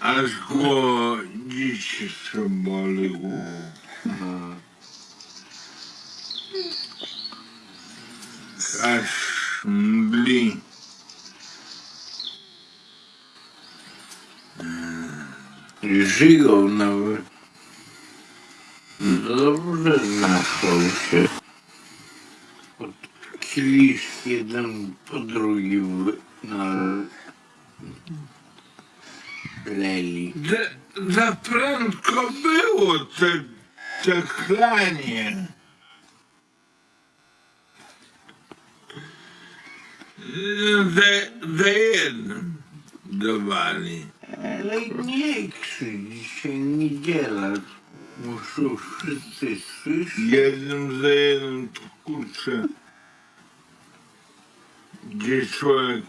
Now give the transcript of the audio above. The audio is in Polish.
отгоните молю. Кашмли. Жиговна, добре знахався. От кілішки один по другій на leli. Za, prędko było te, te chlanie. Za, za jednym dawali. Ale nie krzycz, dzisiaj niedziela. Muszą wszyscy słyszeć. Jednym za jednym to kurczę. Gdzie człowiek